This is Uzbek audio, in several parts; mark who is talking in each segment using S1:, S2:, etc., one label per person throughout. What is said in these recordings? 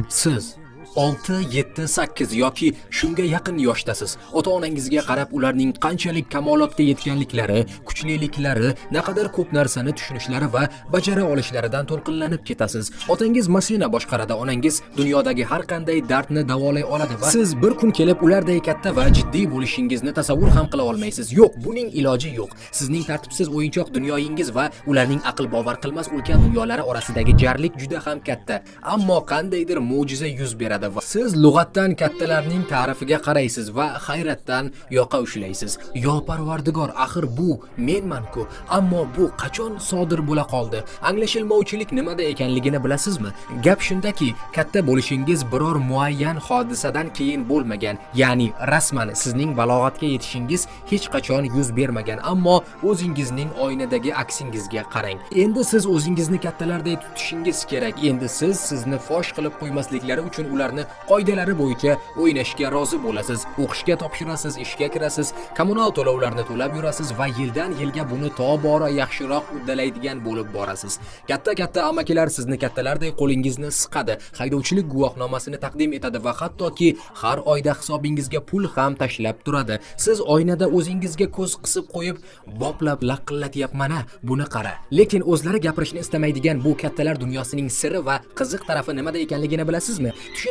S1: nasib
S2: siz 6, 7, 8 yoki shunga yaqin yoshdasiz. Ota-onangizga qarab ularning qanchalik kamolotga yetganliklari, kuchliliklari, naqadar ko'p narsani tushunishlari va bajara olishlaridan to'lqinlanib ketasiz. Otangiz mashina boshqaradi, onangiz dunyodagi har qanday dardni davolay oladi va siz bir kun kelib ularday katta va jiddiy bo'lishingizni tasavvur ham qila olmaysiz. Yo'q, buning iloji yo'q. Sizning tartibsiz o'yinchoq dunyoyingiz va ularning aql bovar qilmas ulkan dunyolari orasidagi jarlik juda ham katta. Ammo qandaydir mo'jiza yuz beradi va siz lug'atdan kattalarning ta'rifiga qaraysiz va hayratdan yoqa ushlaysiz. Yo Parvardigor, axir bu menman-ku, ammo bu qachon sodir bo'la qoldi? Anglashilmovchilik nimada ekanligini bilasizmi? Gap shundaki, katta bo'lishingiz biror muayyan hodisadan keyin bo'lmagan, ya'ni rasman sizning balog'atga yetishingiz hech qachon yuz bermagan, ammo o'zingizning oynadagi aksingizga qarang. Endi siz o'zingizni kattalarday tutishingiz kerak. Endi siz sizni fosh qilib qo'ymasliklari uchun ularni qoidalari bo'yicha o'ynashga rozi bo'lasiz. O'qishga topshirasiz, ishga kirasiz, kommunal to'lovlarni to'lab yurasiz va yildan yilga buni tobora yaxshiroq uddalaydigan bo'lib borasiz. Katta-katta amakilar sizni kattalarday qo'lingizni siqadi, haydovchilik guvohnomasini taqdim etadi va hattoki har oyda hisobingizga pul ham tashlab turadi. Siz oynada o'zingizga ko'z qisib qo'yib, boplab laqillatyapman-a, buni qara. Lekin o'zlari gapirishni istamaydigan bu kattalar dunyosining siri va qiziq tarafi nimada ekanligini bilasizmi?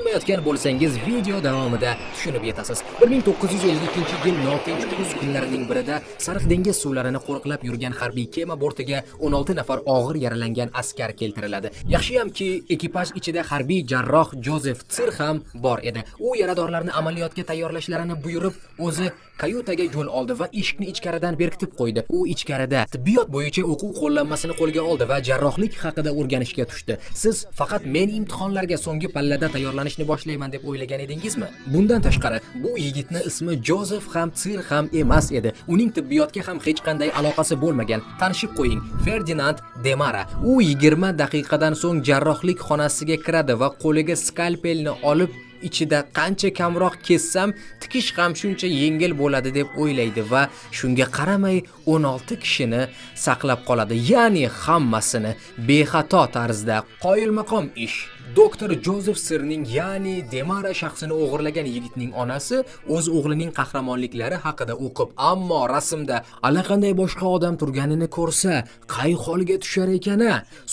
S2: Qilmayotgan bo'lsangiz video davomida tushunib yetasiz. 1952-yil notinch kuz kunlarining birida Sariq dengiz suvlarini qo'riqlab yurgan harbiy kema bortiga 16 nafar og'ir yaralangan askar keltiriladi. Yaxshiyamki, ekipaj ichida harbiy jarroh Jozef Tsir ham bor edi. U yaradorlarni amaliyotga tayyorlashlarini buyurib, o'zi kayutaga yo'l oldi va eshikni ichkaridan berkitib qo'ydi. U ichkarida tibbiyot bo'yicha o'quv qo'llanmasini qo'lga oldi va jarrohlik haqida o'rganishga tushdi. Siz faqat men imtihonlarga so'nggi pallada tayyorlanishni boshlayman deb o'ylagan edingizmi? Bundan tashqari, bu yigitni ismi Jozef ham Tsir ham emas edi. Uning tibbiyotga ham hech qanday aloqasi bo'lmagan. Tanishib qo'ying, Ferdinand Demara. U 20 daqiqadan so'ng jarrohlik xonasiga kiradi va qo'liga skalpelni olib ichida qancha kamroq kessam tikish ham shuncha yengil bo'ladi deb o'ylaydi va shunga qaramay 16 kishini saqlab qoladi. Ya'ni hammasini bexato tarzda qoyilmaqom ish. Doktor jozef sirning ya'ni demara shaxsini o'g'irlagan yigitning onasi o'z o'g'lining qahramonliklari haqida o'qib ammo rasmda allaqanday boshqa odam turganini ko'rsa qay holga tushar ekan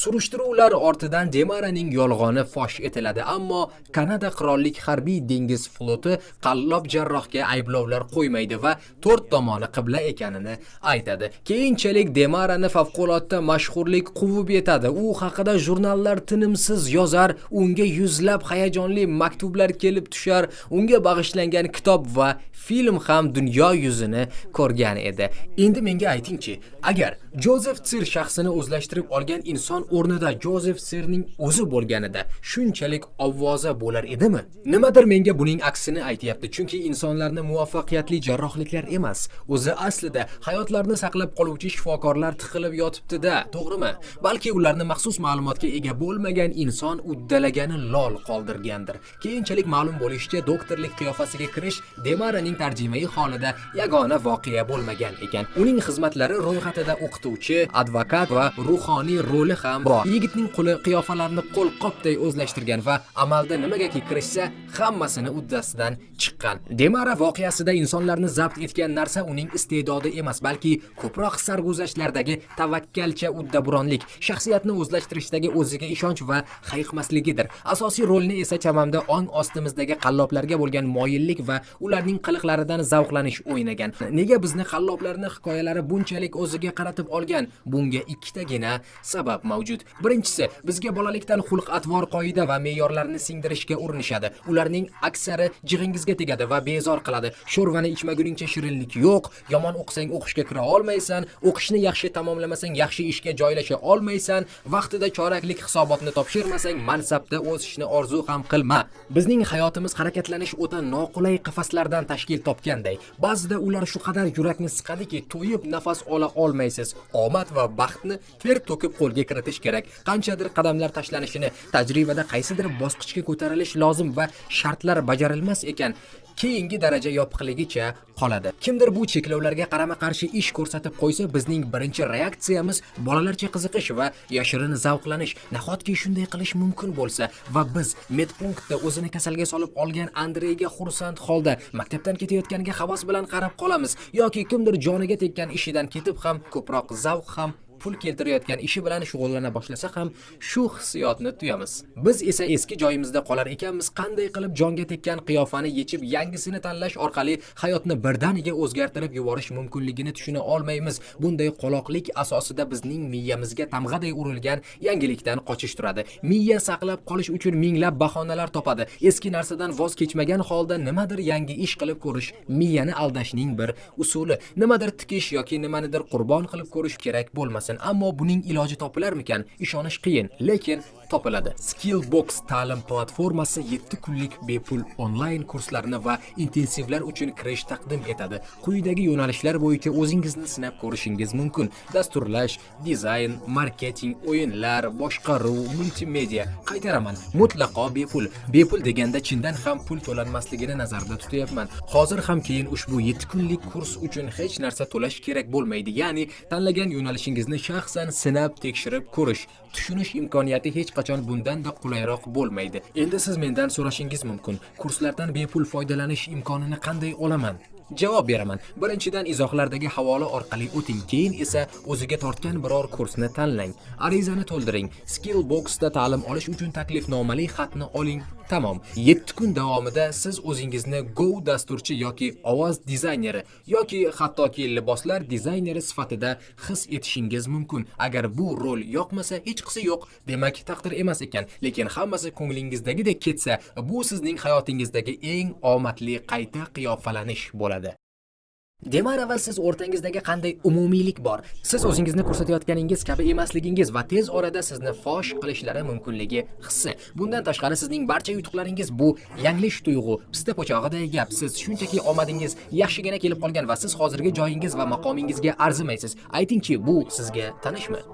S2: surishtiruvlar ortidan demaraning yolg'oni fosh etiladi ammo kanada qirollik harbiy dengiz floti qallob jarrohga ayblovlar qo'ymaydi va to'rt tomoni qibla ekanini aytadi. Keyinchalik demarani favqulodda mashhurlik quvib yetadi. U haqida jurnallar tinimsiz yozar unga yuzlab hayajonli maktublar kelib tushar unga bag'ishlangan kitob va film ham dunyo yuzini ko'rgan edi. Endi menga aytingchi agar jozef sir shaxsini o'zlashtirib olgan inson o'rnida jozef sirning o'zi bo'lganida shunchalik ovvoza bo'lar edimi? Nimadir menga buning aksini aytyapti chunki insonlarni muvaffaqiyatli jarrohliklar emas. O'zi aslida hayotlarni saqlab qoluvchi shifokorlar tiqilib yotibdi-da to'g'rimi? Balki ularni maxsus ma'lumotga ega bo'lmagan inson uddalagani lol qoldirgandir. Keyinchalik ma'lum bo'lishicha doktorlik qiyofasiga kirish demaraning tarjimai holida yagona voqea bo'lmagan ekan. Uning xizmatlari ro'yxatida o'qituvchi o'qituvchi, advokat va ruhoniy roli ham bor. Yigitning qo'li qiyofalarni qo'lqopday o'zlashtirgan va amalda nimagaki kirishsa hammasini uddasidan chiqqan. Demara voqeasida insonlarni zabt etgan narsa uning iste'dodi emas balki ko'proq sarguzashtlardagi tavakkalcha uddaburonlik shaxsiyatni o'zlashtirishdagi o'ziga ishonch va hayiqmasligidir. Asosiy rolni esa chamamda ong ostimizdagi qalloblarga bo'lgan moyillik va ularning qiliqlaridan zavqlanish o'ynagan. Nega bizni qalloblarni hikoyalari bunchalik o'ziga qaratib olgan? Bunga ikkitagina sabab mavjud. Birinchisi bizga bolalikdan xulq atvor qoida va me'yorlarni singdirishga urinishadi. Ular ularning aksari jig'ingizga tegadi va bezor qiladi. Sho'rvani ichmaguningcha shirinlik yo'q. Yomon o'qisang o'qishga kira olmaysan. O'qishni yaxshi tamomlamasang yaxshi ishga joylasha olmaysan. Vaqtida choraklik hisobotni topshirmasang mansabda o'sishni orzu ham qilma. Bizning hayotimiz harakatlanish o'ta noqulay qafaslardan tashkil topganday. Ba'zida ular shu qadar yurakni siqadiki to'yib nafas ola olmaysiz. Omad va baxtni ter to'kib qo'lga kiritish kerak. Qanchadir qadamlar tashlanishini tajribada qaysidir bosqichga ko'tarilish lozim va shartlar bajarilmas ekan keyingi daraja yopiqligicha qoladi. Kimdir bu cheklovlarga qarama qarshi ish ko'rsatib qo'ysa bizning birinchi reaksiyamiz bolalarcha qiziqish va yashirin zavqlanish. Nahotki shunday qilish mumkin bo'lsa va biz medpunktda o'zini kasalga solib olgan andreyga xursand holda maktabdan ketayotganiga havas bilan qarab qolamiz yoki kimdir joniga tekkan ishidan ketib ham ko'proq zavq ham pul keltirayotgan ishi bilan shug'ullana boshlasa ham shu hissiyotni tuyamiz. Biz esa eski joyimizda qolar ekanmiz. Qanday qilib jonga tekkan qiyofani yechib yangisini tanlash orqali hayotni birdaniga o'zgartirib yuborish mumkinligini tushuna olmaymiz. Bunday qoloqlik asosida bizning miyamizga tamg'aday urilgan yangilikdan qochish turadi. Miya saqlab qolish uchun minglab bahonalar topadi. Eski narsadan voz kechmagan holda nimadir yangi ish qilib ko'rish miyani aldashning bir usuli. Nimadir tikish yoki nimanidir qurbon qilib ko'rish kerak bo'lmasin ammo buning iloji topilarmikan? Ishonish qiyin lekin topiladi. Skillbox ta'lim platformasi 7 kunlik bepul onlayn kurslarni va intensivlar uchun kirish taqdim etadi. Quyidagi yo'nalishlar bo'yicha o'zingizni sinab ko'rishingiz mumkin. Dasturlash dizayn marketing o'yinlar boshqaruv multimedia. Qaytaraman. Mutlaqo bepul. Bepul deganda chindan ham pul to'lanmasligini nazarda tutyapman. Hozir ham keyin ushbu 7 kunlik kurs uchun hech narsa to'lash kerak bo'lmaydi. Ya'ni tanlagan yo'nalishingizni shaxsan sinab tekshirib ko'rish tushunish imkoniyati hech qachon bundanda qulayroq bo'lmaydi. Endi siz mendan so'rashingiz mumkin. Kurslardan bepul foydalanish imkonini qanday olaman? Javob beraman. Birinchidan izohlardagi havola orqali o'ting. Keyin esa o'ziga tortgan biror kursni tanlang. Arizani to'ldiring. Skillboxda ta'lim olish uchun taklifnomali xatni oling. Tamom. 7 kun davomida siz o'zingizni go dasturchi yoki ovoz dizayneri yoki hattoki liboslar dizayneri sifatida his etishingiz mumkin. Agar bu rol yoqmasa hech qisi yo'q. Demak taqdir emas ekan. Lekin hammasi ko'nglingizdagidek ketsa bu sizning hayotingizdagi eng omadli qayta qiyofalanish bo'ladi. கூடாது Demarava siz o'rtangizdagi qanday umumiylik bor? Siz o'zingizni ko'rsatayotganingiz kabi emasligingiz va tez orada sizni fosh qilishlari mumkinligi hissi. Bundan tashqari sizning barcha yutuqlaringiz bu yanglish tuyg'u, pista po'chog'iday gap. Siz shunchaki omadingiz yaxshigina kelib qolgan va siz hozirgi joyingiz va maqomingizga arzimaysiz. Aytingchi, bu sizga tanishmi?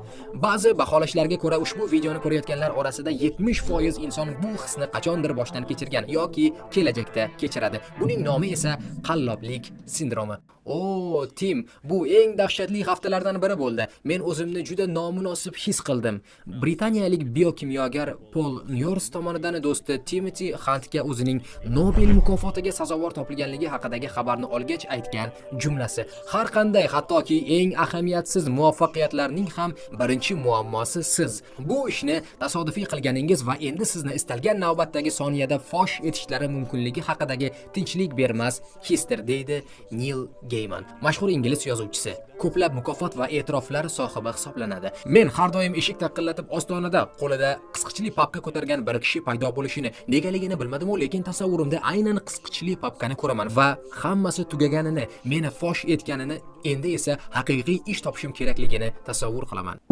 S2: Ba'zi baholashlarga ko'ra ushbu videoni ko'rayotganlar orasida 70% inson bu hisni qachondir boshdan kechirgan yoki kelajakda kechiradi. Buning nomi esa qalloblik sindromi. O, Tim, bu eng dahshatli haftalardan biri bo'ldi. Men o'zimni juda nomunosib his qildim. Britaniyalik biokimyogar Paul Nyors tomonidan do'sti Timothy Huntga o'zining Nobel mukofotiga sazovor topilganligi haqidagi xabarni olgach aytgan jumlasi. Har qanday, hattoki eng ahamiyatsiz muvaffaqiyatlarning ham birinchi muammosi siz. Bu ishni tasodifiy qilganingiz va endi sizni istalgan navbatdagi soniyada fosh etishlari mumkinligi haqidagi tinchlik bermas hisdir, deydi Neil Geyman, mashhur ingliz yozuvchisi, ko'plab mukofot va e'tiroflar sohibi hisoblanadi. Men har doim eshik taqillatib ostonada qo'lida qisqichli papka ko'targan bir kishi paydo bo'lishini negaligini bilmadim-u, lekin tasavvurimda aynan qisqichli papkani ko'raman va hammasi tugaganini, meni fosh etganini, endi esa haqiqiy ish topishim kerakligini tasavvur qilaman.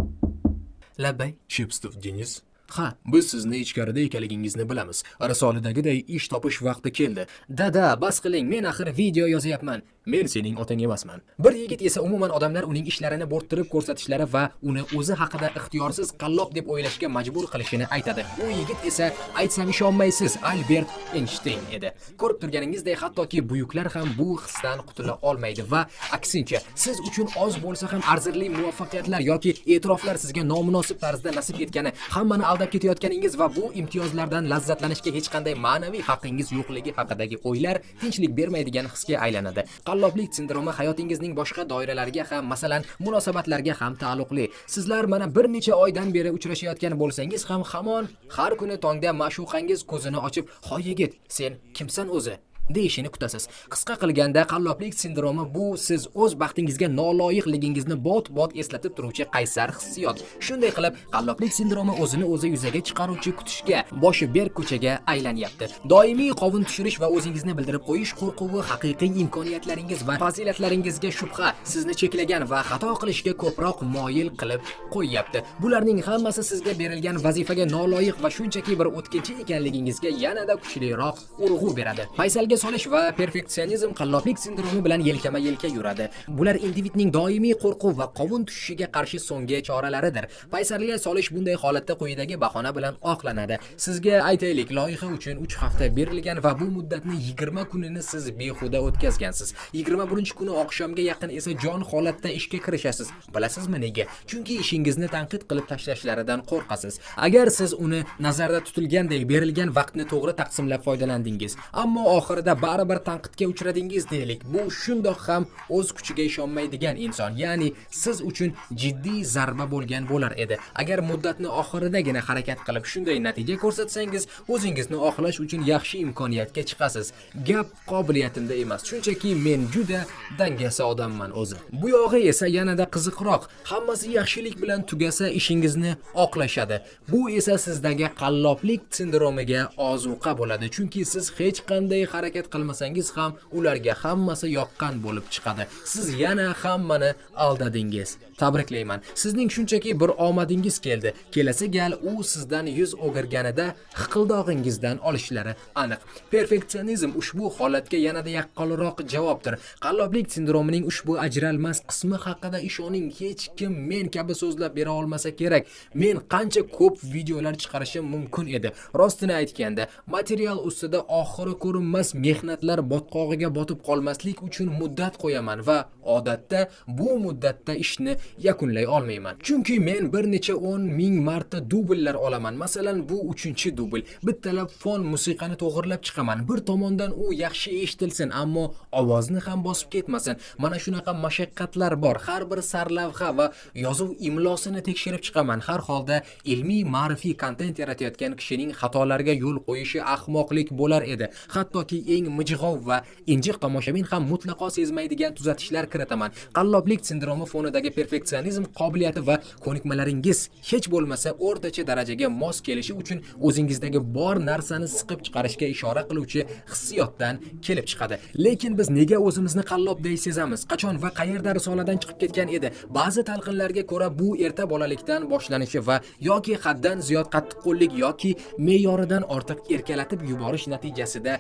S2: Labbay, Chipstov Denis Ha, biz sizni ichkarida ekanligingizni bilamiz. Risolidagiday ish topish vaqti keldi. Dada, bas qiling, men axir video yozyapman. Men sening otang emasman. Bir yigit esa umuman odamlar uning ishlarini bo'rttirib ko'rsatishlari va uni o'zi haqida ixtiyorsiz qallob deb o'ylashga majbur qilishini aytadi. U yigit esa aytsam ishonmaysiz, Albert Einstein edi. Ko'rib turganingizdek, hattoki buyuklar ham bu hisdan qutula olmaydi va aksincha, siz uchun oz bo'lsa ham arzirli muvaffaqiyatlar yoki e'tiroflar sizga nomunosib tarzda nasib etgani, hammani aldab ketayotganingiz va bu imtiyozlardan lazzatlanishga hech qanday ma'naviy haqqingiz yo'qligi haqidagi o'ylar tinchlik bermaydigan hisga aylanadi. qalloblik sindromi hayotingizning boshqa doiralariga ham, masalan, munosabatlarga ham taalluqli. Sizlar mana bir necha oydan beri uchrashayotgan bo'lsangiz ham hamon har kuni tongda ma'shuqangiz ko'zini ochib, "Hoy yigit, sen kimsan o'zi?" Deyishini kutasiz. Qisqa qilganda qalloblik sindromi bu siz o'z baxtingizga noloyiqligingizni bot-bot eslatib turuvchi qaysar hissiyot. Shunday qilib, qalloblik sindromi o'zini o'zi yuzaga chiqaruvchi kutishga, boshi berk ko'chaga aylanyapti. Doimiy qovun tushirish va o'zingizni bildirib qo'yish qo'rquvi haqiqiy imkoniyatlaringiz va fazilatlaringizga shubha, sizni cheklagan va xato qilishga ko'proq moyil qilib qo'yyapti. Bularning hammasi sizga berilgan vazifaga noloyiq va shunchaki bir o'tkinchi ekanligingizga yanada kuchliroq urg'u beradi. Paysalga solish va perfeksionizm qalloblik sindromi bilan yelkama-yelka yuradi. Bular individning doimiy qo'rquv va qovun tushishiga qarshi so'nggi choralaridir. Paysarlikka solish bunday holatda quyidagi bahona bilan oqlanadi. Sizga aytaylik, loyiha uchun 3 hafta berilgan va bu muddatni 20 kunini siz behuda o'tkazgansiz. 21-kuni oqshomga yaqin esa jon holatda ishga kirishasiz. Bilasizmi nega? Chunki ishingizni tanqid qilib tashlashlaridan qo'rqasiz. Agar siz uni nazarda tutilgandek berilgan vaqtni to'g'ri taqsimlab foydalandingiz, ammo oxirida baribir tanqidga uchradingiz deylik. Bu shundoq ham o'z kuchiga ishonmaydigan inson, ya'ni siz uchun jiddiy zarba bo'lgan bo'lar edi. Agar muddatni oxiridagina harakat qilib shunday natija ko'rsatsangiz, o'zingizni oqlash uchun yaxshi imkoniyatga chiqasiz. Gap qobiliyatimda emas, shunchaki men juda dangasa odamman o'zi. Bu yog'i esa yanada qiziqroq. Hammasi yaxshilik bilan tugasa ishingizni oqlashadi. Bu esa sizdagi qalloblik sindromiga ozuqa bo'ladi, chunki siz hech qanday harakat qilmasangiz ham ularga hammasi yoqqan bo'lib chiqadi. Siz yana hammani aldadingiz. Tabriklayman. Sizning shunchaki bir omadingiz keldi. Kelasi gal u sizdan yuz o'girganida hiqildog'ingizdan olishlari aniq. Perfeksionizm ushbu holatga yanada yaqqolroq javobdir. Qalloblik sindromining ushbu ajralmas qismi haqida ishoning, hech kim men kabi so'zlab bera olmasa kerak. Men qancha ko'p videolar chiqarishim mumkin edi. Rostini aytganda, material ustida oxiri ko'rinmas mehnatlar botqog'iga botib qolmaslik uchun muddat qo'yaman va odatda bu muddatda ishni yakunlay olmayman. Chunki men bir necha 10 ming marta dubllar olaman. Masalan, bu 3-dubl. Bittalab fon musiqani to'g'irlab chiqaman. Bir tomondan u yaxshi eshitilsin, ammo ovozni ham bosib ketmasin. Mana shunaqa mashaqqatlar bor. Har bir sarlavha va yozuv imlosini tekshirib chiqaman. Har holda ilmiy ma'rifiy kontent yaratayotgan kishining xatolarga yo'l qo'yishi ahmoqlik bo'lar edi. Hattoki eng mijg'ov va injiq tomoshabin ham mutlaqo sezmaydigan tuzatishlar kiritaman. Qalloblik sindromi fonidagi perfeksionizm qobiliyati va ko'nikmalaringiz hech bo'lmasa o'rtacha darajaga mos kelishi uchun o'zingizdagi bor narsani siqib chiqarishga ishora qiluvchi hissiyotdan kelib chiqadi. Lekin biz nega o'zimizni qallobday sezamiz? Qachon va qayerda risoladan chiqib ketgan edi? Ba'zi talqinlarga ko'ra bu erta bolalikdan boshlanishi va yoki haddan ziyod qattiqqo'llik yoki me'yoridan ortiq erkalatib yuborish natijasida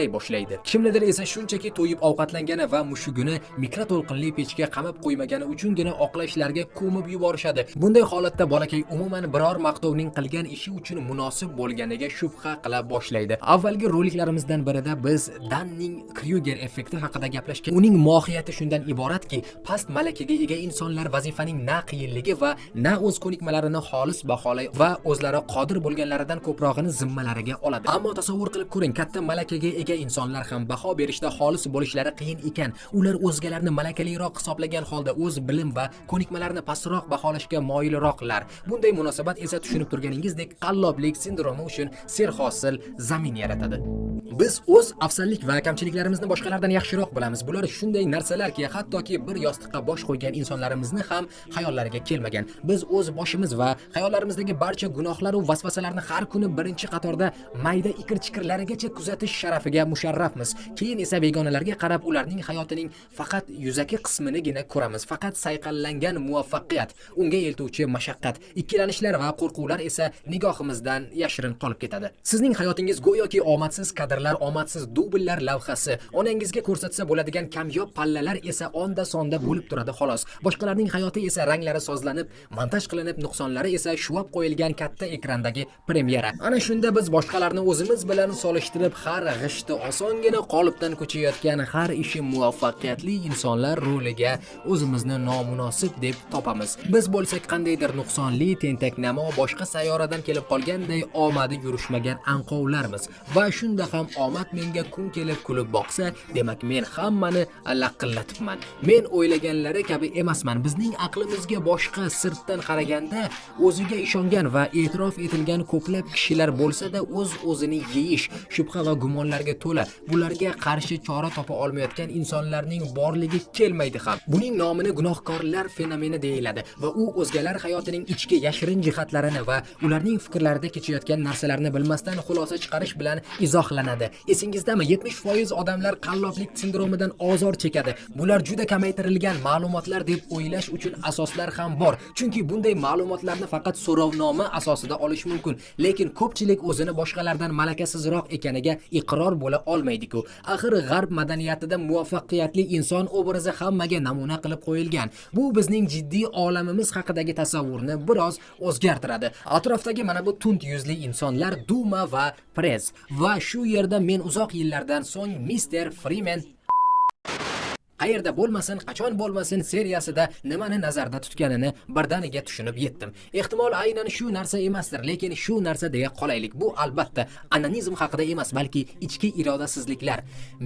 S2: gazaklay boshlaydi. Kimnidir esa shunchaki to'yib ovqatlangani va mushugini mikroto'lqinli pechga qamab qo'ymagani uchungina oqlashlarga ko'mib yuborishadi. Bunday holatda bolakay umuman biror maqtovning qilgan ishi uchun munosib bo'lganiga shubha qila boshlaydi. Avvalgi roliklarimizdan birida biz Danning Kryuger effekti haqida gaplashgan. Uning mohiyati shundan iboratki, past malakaga ega insonlar vazifaning na qiyinligi va na o'z ko'nikmalarini xolis baholay va o'zlari qodir bo'lganlaridan ko'prog'ini zimmalariga oladi. Ammo tasavvur qilib ko'ring, katta malakaga ega insonlar ham baho berishda xolis bo'lishlari qiyin ekan. Ular o'zgalarni malakaliroq hisoblagan holda o'z bilim va ko'nikmalarini pastroq baholashga moyilroqlar. Bunday munosabat esa tushunib turganingizdek qalloblik sindromi uchun serhosil zamin yaratadi. Biz o'z afzallik va kamchiliklarimizni boshqalardan yaxshiroq bilamiz. Bular shunday narsalarki, hattoki bir yostiqqa bosh qo'ygan insonlarimizni ham xayollariga kelmagan. Biz o'z boshimiz va xayollarimizdagi barcha gunohlaru vasvasalarni har kuni birinchi qatorda mayda ikir-chikirlarigacha kuzatish sharafiga musharrafmiz. Keyin esa begonalarga qarab ularning hayotining faqat yuzaki qisminigina ko'ramiz. Faqat sayqallangan muvaffaqiyat, unga eltuvchi mashaqqat, ikkilanishlar va qo'rquvlar esa nigohimizdan yashirin qolib ketadi. Sizning hayotingiz go'yoki omadsiz kadrlar, omadsiz dubllar lavhasi, onangizga ko'rsatsa bo'ladigan kamyob pallalar esa onda sonda bo'lib turadi xolos. Boshqalarning hayoti esa ranglari sozlanib, montaj qilinib, nuqsonlari esa shuvab qo'yilgan katta ekrandagi premyera. Ana shunda biz boshqalarni o'zimiz bilan solishtirib, har g'ishti osongina qolipdan ko'chayotgan har ishi muvaffaqiyatli insonlar roliga o'zimizni nomunosib deb topamiz. Biz bo'lsak qandaydir nuqsonli, tentaknamo, boshqa sayyoradan kelib qolganday omadi yurishmagan anqovlarmiz. Va shunda ham omad menga kun kelib kulib boqsa, demak men hammani laqillatibman. Men o'ylaganlari kabi emasman. Bizning aqlimizga boshqa sirtdan qaraganda o'ziga ishongan va e'tirof etilgan ko'plab kishilar bo'lsa-da o'z o'zini yeyish, shubha va gumonlarga to'la. Bularga qarshi chora topa olmayotgan insonlarning borligi kelmaydi ham. Buning nomini gunohkorlar fenomeni deyiladi va u o'zgalar hayotining ichki yashirin jihatlarini va ularning fikrlarida kechayotgan narsalarni bilmasdan xulosa chiqarish bilan izohlanadi. esingizdami 70% odamlar qalloblik sindromidan ozor chekadi bular juda kamaytirilgan ma'lumotlar deb o'ylash uchun asoslar ham bor chunki bunday ma'lumotlarni faqat so'rovnoma asosida olish mumkin lekin ko'pchilik o'zini boshqalardan malakasizroq ekaniga iqror bo'la olmaydiku. Axir g'arb madaniyatida muvaffaqiyatli inson obrazi hammaga namuna qilib qo'yilgan. Bu bizning jiddiy olamimiz haqidagi tasavvurni biroz o'zgartiradi. Atrofdagi mana bu tund yuzli insonlar duma va press va shu yerda men uzoq yillardan so'ng mister frimen qayerda bo'lmasin qachon bo'lmasin seriyasida nimani nazarda tutganini birdaniga tushunib yetdim. Ehtimol aynan shu narsa emasdir lekin shu narsa deya qolaylik. Bu albatta anonizm haqida emas balki ichki irodasizliklar.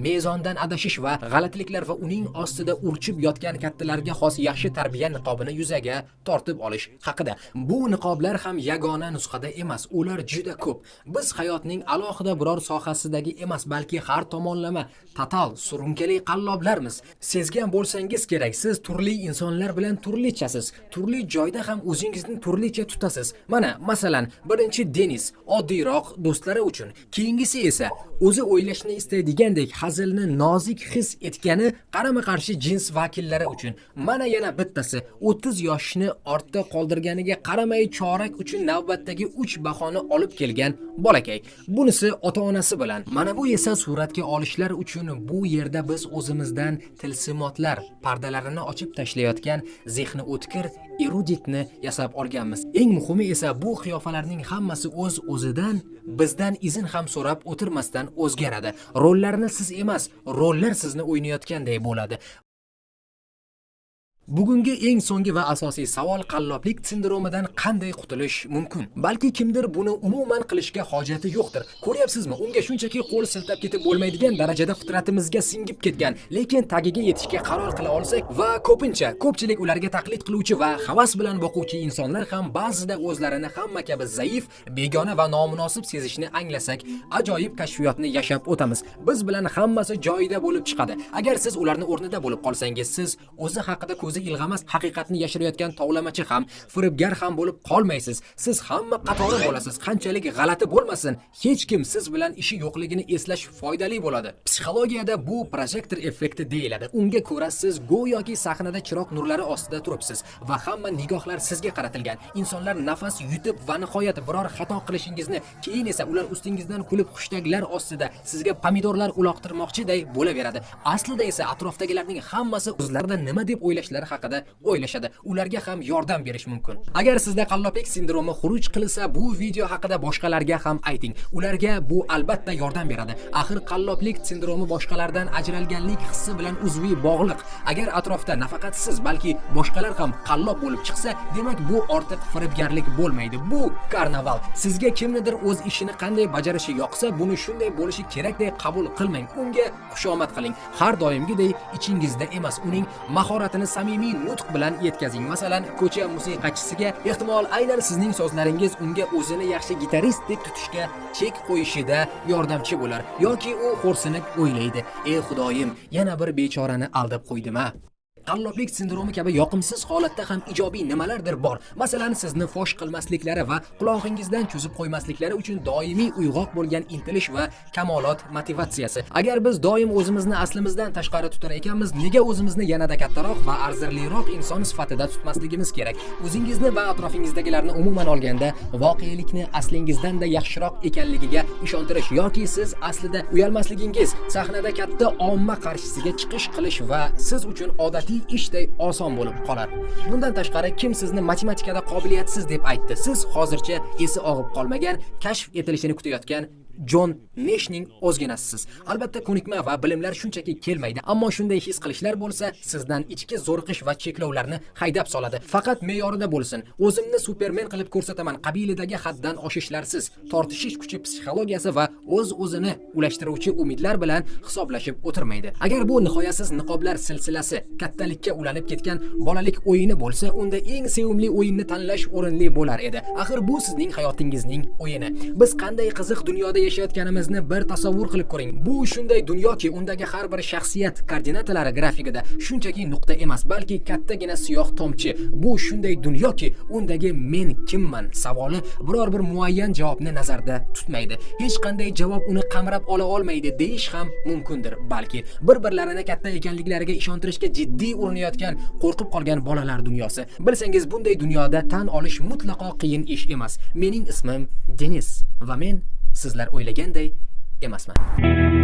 S2: Mezondan adashish va g'alatiliklar va uning ostida urchib yotgan kattalarga xos yaxshi tarbiya niqobini yuzaga tortib olish haqida. Bu niqoblar ham yagona nusxada emas ular juda ko'p. Biz hayotning alohida biror sohasidagi emas balki har tomonlama total surunkali qalloblarmiz. Sezgan bo'lsangiz kerak siz turli insonlar bilan turlichasiz. Turli joyda ham o'zingizni turlicha tutasiz. Mana masalan birinchi denis oddiyroq do'stlari uchun. Keyingisi esa o'zi o'ylashni istaydigandek hazilni nozik his etgani qarama qarshi jins vakillari uchun. Mana yana bittasi 30 yoshni ortda qoldirganiga qaramay chorak uchun navbatdagi 3 bahoni olib kelgan bolakay. Bunisi ota onasi bilan. Mana bu esa suratga olishlar uchun bu yerda biz o'zimizdan tilsimotlar pardalarini ochib tashlayotgan zehni o'tkir eruditni yasab olganmiz. Eng muhimi esa bu qiyofalarning hammasi o'z o'zidan bizdan izn ham so'rab o'tirmasdan o'zgaradi. Rollarni siz emas rollar sizni o'ynayotganday bo'ladi. Bugungi eng so'nggi va asosiy savol qalloblik sindromidan qanday qutulish mumkin? Balki kimdir buni umuman qilishga hojati yo'qdir. Ko'ryapsizmi? Unga shunchaki qo'l siltab ketib bo'lmaydigan darajada fitratimizga singib ketgan, lekin tagiga yetishga qaror qila olsak va ko'pincha ko'pchilik ularga taqlid qiluvchi va havas bilan boquvchi insonlar ham ba'zida o'zlarini hamma kabi zaif, begona va nomunosib sezishni anglasak, ajoyib kashfiyotni yashab o'tamiz. Biz bilan hammasi joyida bo'lib chiqadi. Agar siz ularni o'rnida bo'lib qolsangiz, siz o'zi haqida ko'z o'zi ilg'amas haqiqatni yashirayotgan tovlamachi ham firibgar ham bo'lib qolmaysiz. Siz hamma qatori bo'lasiz. Qanchalik g'alati bo'lmasin. Hech kim siz bilan ishi yo'qligini eslash foydali bo'ladi. Psixologiyada bu projektor effekti deyiladi. Unga ko'ra siz go'yoki sahnada chiroq nurlari ostida turibsiz va hamma nigohlar sizga qaratilgan. Insonlar nafas yutib va nihoyat biror xato qilishingizni keyin esa ular ustingizdan kulib xushtaglar ostida sizga pomidorlar uloqtirmoqchiday bo'laveradi. Aslida esa atrofdagilarning hammasi o'zlarida nima deb o'ylashlari haqida o'ylashadi. Ularga ham yordam berish mumkin. Agar sizda qalloblik sindromi xuruj qilsa bu video haqida boshqalarga ham ayting. Ularga bu albatta yordam beradi. Axir qalloblik sindromi boshqalardan ajralganlik hissi bilan uzviy bog'liq. Agar atrofda nafaqat siz balki boshqalar ham qallob bo'lib chiqsa demak bu ortiq firibgarlik bo'lmaydi. Bu karnaval. Sizga kimnidir o'z ishini qanday bajarishi yoqsa buni shunday bo'lishi kerakdek qabul qilmang. Unga xushomad qiling. Har doimgidek ichingizda emas. Uning mahoratini samimiy samimiy nutq bilan yetkazing. Masalan ko'cha musiqachisiga ehtimol aynan sizning so'zlaringiz unga o'zini yaxshi gitarist deb tutishga chek qo'yishida yordamchi bo'lar yoki u xo'rsinib o'ylaydi. Ey xudoyim yana bir bechorani aldab qo'ydim a qalloblik sindromi kabi yoqimsiz holatda ham ijobiy nimalardir bor. Masalan sizni fosh qilmasliklari va qulog'ingizdan cho'zib qo'ymasliklari uchun doimiy uyg'oq bo'lgan intilish va kamolot motivatsiyasi. Agar biz doim o'zimizni aslimizdan tashqari tutar ekanmiz nega o'zimizni yanada kattaroq va arzirliroq inson sifatida tutmasligimiz kerak? O'zingizni va atrofingizdagilarni umuman olganda voqelikni aslingizdan-da yaxshiroq ekanligiga ishontirish yoki siz aslida uyalmasligingiz sahnada katta omma qarshisiga chiqish qilish va siz uchun odatiy oddiy ishday oson bo'lib qolar. Bundan tashqari kim sizni matematikada qobiliyatsiz deb aytdi? Siz hozircha esi og'ib qolmagan kashf etilishini kutayotgan jon neshning o'zginasisiz albatta ko'nikma va bilimlar shunchaki kelmaydi ammo shunday his qilishlar bo'lsa sizdan ichki zo'riqish va cheklovlarni haydab soladi. Faqat me'yorida bo'lsin. O'zimni supermen qilib ko'rsataman. Qabilidagi haddan oshishlarsiz tortishish kuchi psixologiyasi va o'z o'zini ulashtiruvchi umidlar bilan hisoblashib o'tirmaydi. Agar bu nihoyasiz niqoblar silsilasi kattalikka ulanib ketgan bolalik o'yini bo'lsa unda eng sevimli o'yinni tanlash o'rinli bo'lar edi. Axir bu sizning hayotingizning o'yini. Biz qanday qiziq dunyoda yashayotganimizni bir tasavvur qilib ko'ring. Bu shunday dunyoki undagi har bir shaxsiyat koordinatalari grafikida shunchaki nuqta emas balki kattagina siyoh tomchi. Bu shunday dunyoki undagi men kimman? Savoli biror bir muayyan javobni nazarda tutmaydi. Hech qanday javob uni qamrab ola olmaydi deyish ham mumkindir. Balki bir birlarini katta ekanliklariga ishontirishga jiddiy urinayotgan qo'rqib qolgan bolalar dunyosi. Bilsangiz bunday dunyoda tan olish mutlaqo qiyin ish emas. Mening ismim denis va men sizlar o'ylaganday emasman.